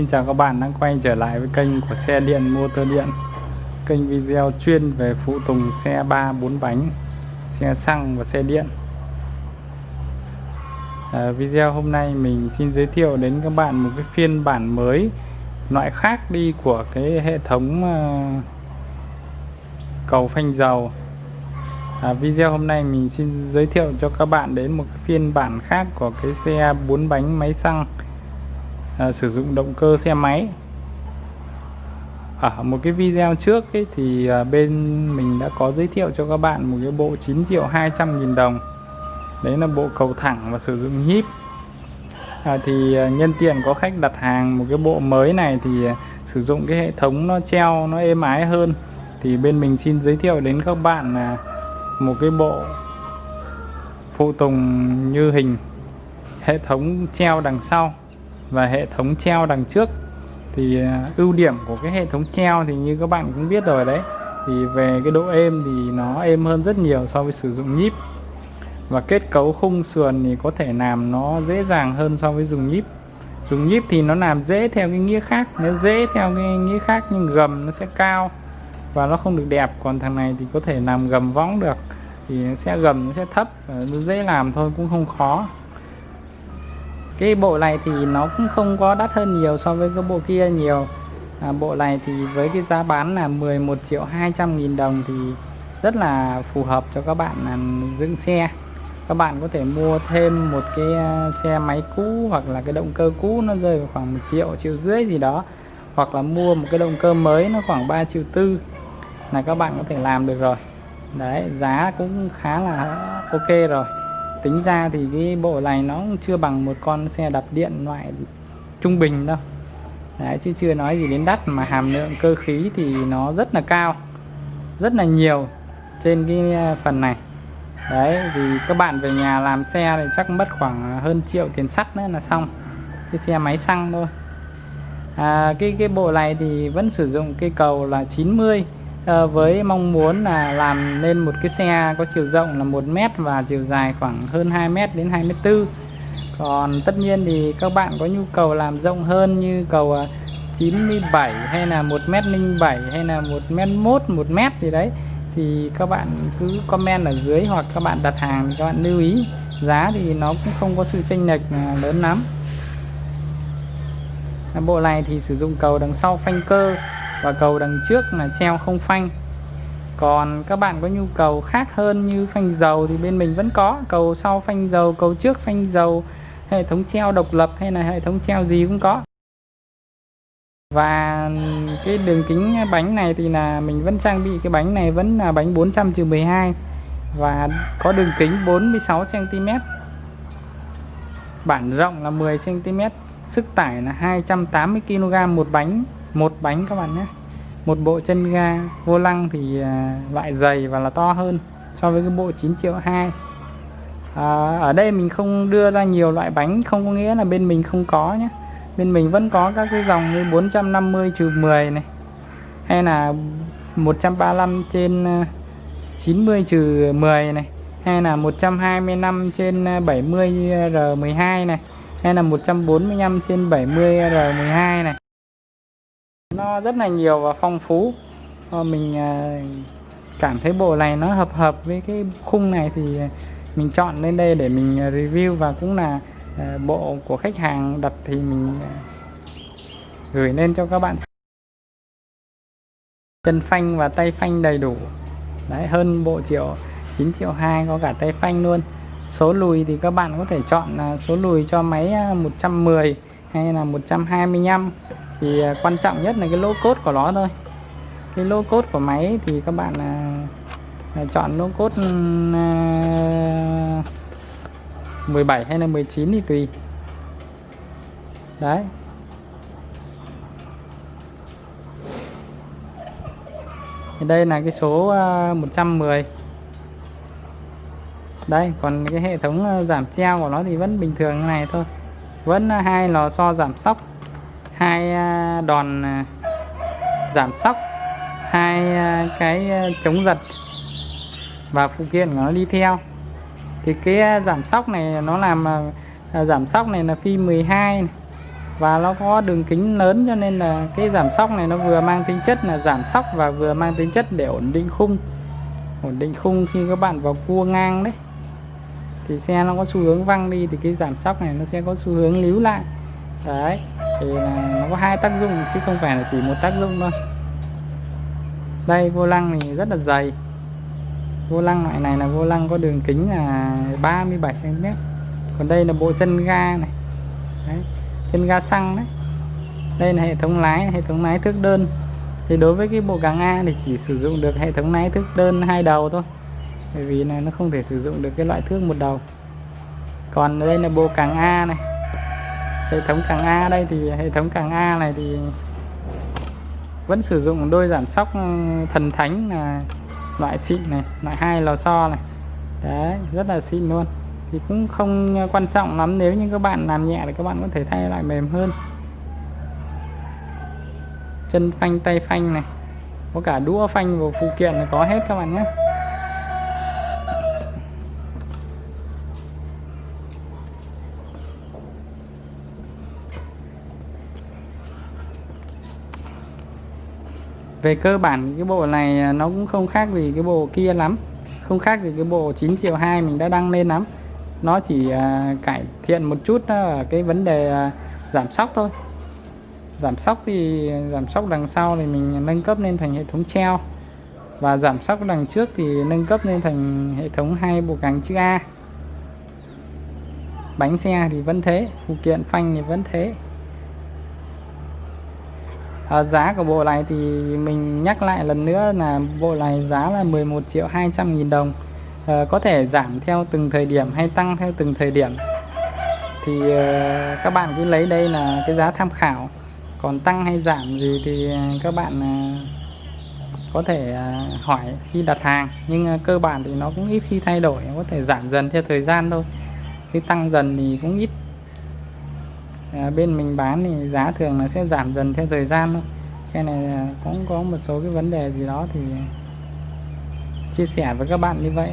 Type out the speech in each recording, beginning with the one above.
Xin chào các bạn đang quay trở lại với kênh của xe điện motor điện. Kênh video chuyên về phụ tùng xe 3 4 bánh Xe xăng và xe điện. À, Video hôm nay mình xin giới thiệu đến các bạn một cái phiên bản mới Loại khác đi của cái hệ thống uh, cầu phanh dầu. À, Video hôm nay mình xin giới thiệu cho các bạn đến một phiên bản khác của cái xe 4 bánh máy xăng à, sử dụng động cơ xe máy. Ở một cái video trước ấy, thì à, bên mình đã có giới thiệu cho các bạn một cái bộ 9 triệu 200 nghìn đồng. Đấy là bộ cầu thẳng và sử dụng nhíp à, thì à, nhân tiện có khách đặt hàng một cái bộ mới này thì à, sử dụng cái hệ thống nó treo nó êm ái hơn. Thì bên mình xin giới thiệu đến các bạn là một cái bộ phụ tùng như hình hệ thống treo đằng sau và hệ thống treo đằng trước. Thì à, ưu điểm của cái hệ thống treo thì như các bạn cũng biết rồi đấy, thì về cái độ êm thì nó êm hơn rất nhiều so với sử dụng nhíp. Và kết cấu khung sườn thì có thể làm nó dễ dàng hơn so với dùng nhíp. Dùng nhíp thì nó làm dễ theo cái nghĩa khác nếu dễ theo cái nghĩa khác nhưng gầm nó sẽ cao và nó không được đẹp. Còn thằng này thì có thể làm gầm võng được, thì sẽ gầm nó sẽ thấp nó dễ làm thôi, cũng không khó cái bộ này thì nó cũng không có đắt hơn nhiều so với cái bộ kia nhiều. À, bộ này thì với cái giá bán là 11 triệu 200 nghìn đồng thì rất là phù hợp cho các bạn là dựng xe. Các bạn có thể mua thêm một cái à, xe máy cũ hoặc là cái động cơ cũ nó rơi vào khoảng 1 triệu triệu rưỡi gì đó. Hoặc là mua một cái động cơ mới nó khoảng 3 triệu tư là các bạn có thể làm được rồi. Đấy giá cũng khá là ok rồi tính ra thì cái bộ này nó cũng chưa bằng một con xe đạp điện loại trung bình đâu. Đấy, chứ chưa nói gì đến đắt mà hàm lượng cơ khí thì nó rất là cao rất là nhiều trên cái à, phần này. Đấy thì các bạn về nhà làm xe thì chắc mất khoảng hơn triệu tiền sắt nữa là xong cái xe máy xăng thôi. À, cái cái bộ này thì vẫn sử dụng cây cầu là 90 à, với mong muốn là làm nên một cái xe có chiều rộng là 1 mét và chiều dài khoảng hơn 2 mét đến 2 mét tư. Còn tất nhiên thì các bạn có nhu cầu làm rộng hơn như cầu à, 97 hay là 1 mét 07 hay là 1 mét 1 1 mét gì đấy thì các bạn cứ comment ở dưới hoặc các bạn đặt hàng thì các bạn lưu ý. Giá thì nó cũng không có sự chênh lệch à, lớn lắm. Bộ này thì sử dụng cầu đằng sau phanh cơ và cầu đằng trước là treo không phanh. Còn các bạn có nhu cầu khác hơn như phanh dầu thì bên mình vẫn có. Cầu sau phanh dầu, cầu trước phanh dầu, hệ thống treo độc lập hay là hệ thống treo gì cũng có. Và cái đường kính bánh này thì là mình vẫn trang bị, cái bánh này vẫn là bánh 400 12 và có đường kính 46 cm bản rộng là 10 cm sức tải là 280 kg một bánh một bánh các bạn nhé. Một bộ chân ga vô lăng thì à, loại dày và là to hơn so với cái bộ 9 triệu 2 à, ở đây mình không đưa ra nhiều loại bánh không có nghĩa là bên mình không có nhé. Bên mình vẫn có các cái dòng như 450 trừ 10 này hay là 135 trên à, 90 trừ 10 này hay là 125 trên à, 70 R12 này hay là 145 trên 70 R12 này nó rất là nhiều và phong phú. Ờ, mình ờ, cảm thấy bộ này nó hợp hợp với cái khung này thì mình chọn lên đây để mình ờ, review và cũng là bộ của khách hàng đặt thì mình gửi lên cho các bạn. Chân phanh và tay phanh đầy đủ. Đấy, hơn bộ triệu 9 triệu 2 có cả tay phanh luôn. Số lùi thì các bạn có thể chọn là số lùi cho máy 110 hay là 125 thì à, quan trọng nhất là cái lỗ cốt của nó thôi. Cái lỗ cốt của máy thì các bạn là, là chọn lỗ cốt ừ, à, 17 hay là 19 thì tùy. Đấy. Thì đây là cái số à, 110 đây còn cái hệ thống à, giảm treo của nó thì vẫn bình thường như này thôi. Vẫn hai lò xo giảm sóc hai à, đòn à, giảm sóc, hai à, cái chống giật và phụ kiện nó đi theo. Thì cái giảm sóc này nó làm giảm sóc này là phi 12 này. và nó có đường kính lớn cho nên là cái giảm sóc này nó vừa mang tính chất là giảm sóc và vừa mang tính chất để ổn định khung. Ổn định khung khi các bạn vào cua ngang đấy. Thì xe nó có xu hướng văng đi thì cái giảm sóc này nó sẽ có xu hướng líu lại. Đấy thì nó có hai tác dụng chứ không phải là chỉ một tác dụng thôi. Đây vô lăng thì rất là dày. Vô lăng loại này là vô lăng có đường kính là 37 cm. Còn đây là bộ chân ga này. Đấy, chân ga xăng đấy. Đây là hệ thống lái hệ thống lái thước đơn. Thì đối với cái bộ càng A thì chỉ sử dụng được hệ thống lái thước đơn hai đầu thôi. Bởi vì là nó không thể sử dụng được cái loại thước một đầu. Còn đây là bộ càng A này hệ thống càng A đây thì hệ thống càng A này thì vẫn sử dụng đôi giảm sóc ừ, thần thánh là loại xịn này, loại hai lò xo này. Đấy, rất là xịn luôn. Thì cũng không quan trọng lắm, nếu như các bạn làm nhẹ thì các bạn có thể thay lại mềm hơn. Chân phanh, tay phanh này, có cả đũa phanh và phụ kiện là có hết các bạn nhé. Về cơ bản cái bộ này à, nó cũng không khác gì cái bộ kia lắm. Không khác gì cái bộ 9 triệu 2 mình đã đăng lên lắm. Nó chỉ uh, cải thiện một chút ở cái vấn đề uh, giảm sóc thôi. Giảm sóc thì giảm sóc đằng sau thì mình nâng cấp lên thành hệ thống treo. Và giảm sóc đằng trước thì nâng cấp lên thành hệ thống hai bộ càng chữ A. Bánh xe thì vẫn thế phụ kiện phanh thì vẫn thế à, giá của bộ này thì mình nhắc lại lần nữa là bộ này giá là 11 triệu 200 nghìn đồng. À, có thể giảm theo từng thời điểm hay tăng theo từng thời điểm. Thì à, các bạn cứ lấy đây là cái giá tham khảo. Còn tăng hay giảm gì thì các bạn à, có thể à, hỏi khi đặt hàng. Nhưng à, cơ bản thì nó cũng ít khi thay đổi có thể giảm dần theo thời gian thôi. Khi tăng dần thì cũng ít à, bên mình bán thì giá thường là sẽ giảm dần theo thời gian thôi. Cái này cũng có một số cái vấn đề gì đó thì chia sẻ với các bạn như vậy.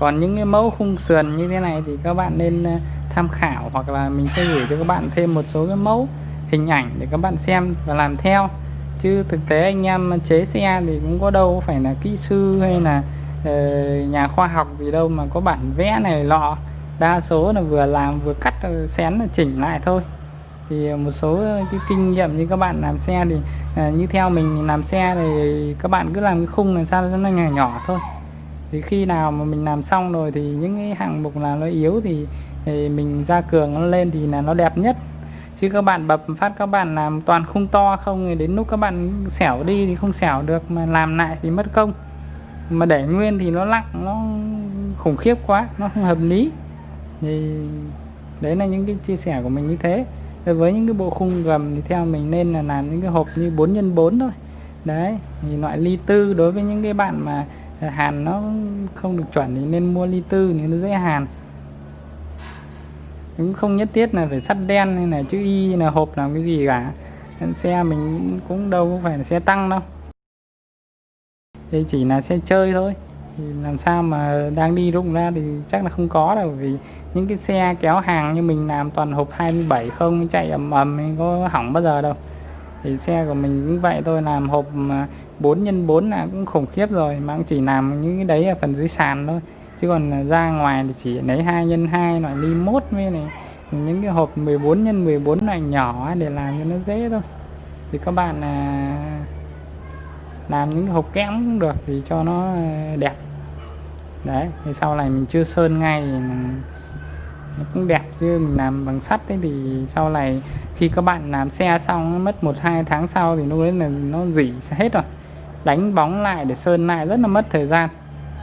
Còn những cái mẫu khung sườn như thế này thì các bạn nên ờ, tham khảo hoặc là mình sẽ gửi cho các bạn thêm một số cái mẫu hình ảnh để các bạn xem và làm theo. Chứ thực tế anh em chế xe thì cũng có đâu phải là kỹ sư hay là ờ, nhà khoa học gì đâu mà có bản vẽ này lọ đa số là vừa làm vừa cắt ờ, xén chỉnh lại thôi. Thì ờ, một số ờ, cái kinh nghiệm như các bạn làm xe thì à, như theo mình làm xe thì các bạn cứ làm cái khung làm sao cho nó nhỏ nhỏ thôi. Thì khi nào mà mình làm xong rồi thì những cái hạng mục là nó yếu thì, thì mình ra cường nó lên thì là nó đẹp nhất. Chứ các bạn bập phát các bạn làm toàn khung to không thì đến lúc các bạn xẻo đi thì không xẻo được mà làm lại thì mất công. Mà để nguyên thì nó lặng nó khủng khiếp quá nó không hợp lý thì đấy là những cái chia sẻ của mình như thế. Rồi với những cái bộ khung gầm thì theo mình nên là làm những cái hộp như 4 x 4 thôi. Đấy, thì loại ly tư, đối với những cái bạn mà à, hàn nó không được chuẩn thì nên mua ly tư thì nó dễ hàn. Cũng không nhất thiết là phải sắt đen hay là chữ y là hộp làm cái gì cả. Xe mình cũng đâu có phải là xe tăng đâu. Đây chỉ là xe chơi thôi thì làm sao mà đang đi rụng ra thì chắc là không có đâu, vì những cái xe kéo hàng như mình làm toàn hộp 27 không, chạy ầm ầm có hỏng bao giờ đâu. Thì xe của mình cũng vậy thôi, làm hộp 4 x 4 là cũng khủng khiếp rồi, mà cũng chỉ làm những cái đấy ở phần dưới sàn thôi. Chứ còn ra ngoài thì chỉ lấy 2 x 2 loại ly mốt với này, những cái hộp 14 x 14 loại nhỏ để làm cho nó dễ thôi. Thì các bạn à, làm những cái hộp kẽm cũng được thì cho nó à, đẹp đấy, thì sau này mình chưa sơn ngay thì nó cũng đẹp chứ, mình làm bằng sắt đấy thì sau này khi các bạn làm xe xong, nó mất một, hai tháng sau thì lúc đấy là nó dỉ hết rồi. Đánh bóng lại để sơn lại rất là mất thời gian.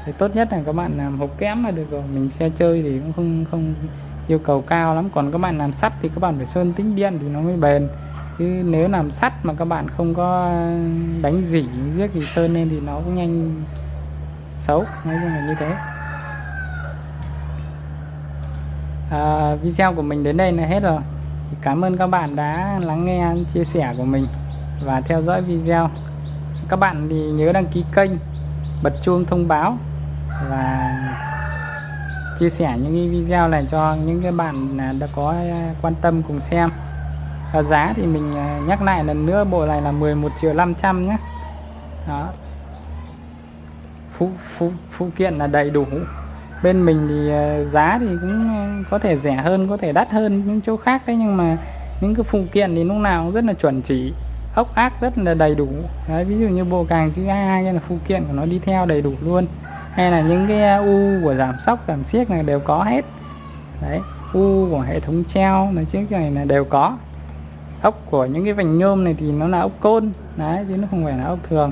Thì tốt nhất là các bạn làm hộp kém là được rồi, mình xe chơi thì cũng không không yêu cầu cao lắm. Còn các bạn làm sắt thì các bạn phải sơn tính điện thì nó mới bền. Chứ nếu làm sắt mà các bạn không có đánh dỉ viết thì sơn lên thì nó cũng nhanh xấu nói chung là như thế. À, video của mình đến đây là hết rồi. Cảm ơn các bạn đã lắng nghe chia sẻ của mình và theo dõi video. Các bạn thì nhớ đăng ký kênh bật chuông thông báo và chia sẻ những cái video này cho những cái bạn là đã có quan tâm cùng xem. Và giá thì mình nhắc lại lần nữa bộ này là 11 triệu 500 nhé. Đó phụ, phụ, phụ kiện là đầy đủ. Bên mình thì ờ, giá thì cũng ờ, có thể rẻ hơn có thể đắt hơn những chỗ khác đấy nhưng mà những cái phụ kiện thì lúc nào cũng rất là chuẩn chỉ ốc ác rất là đầy đủ. Đấy, ví dụ như bộ càng chữ A hay là phụ kiện của nó đi theo đầy đủ luôn. Hay là những cái ờ, u của giảm sóc giảm xiếc này đều có hết. Đấy u của hệ thống treo nói chiếc này là đều có. Ốc của những cái vành nhôm này thì nó là ốc côn. Đấy chứ nó không phải là ốc thường.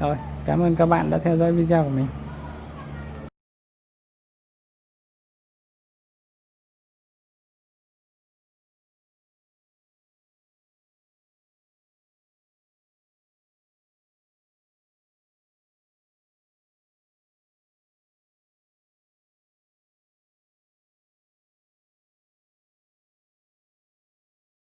Rồi cảm ơn các bạn đã theo dõi video của mình.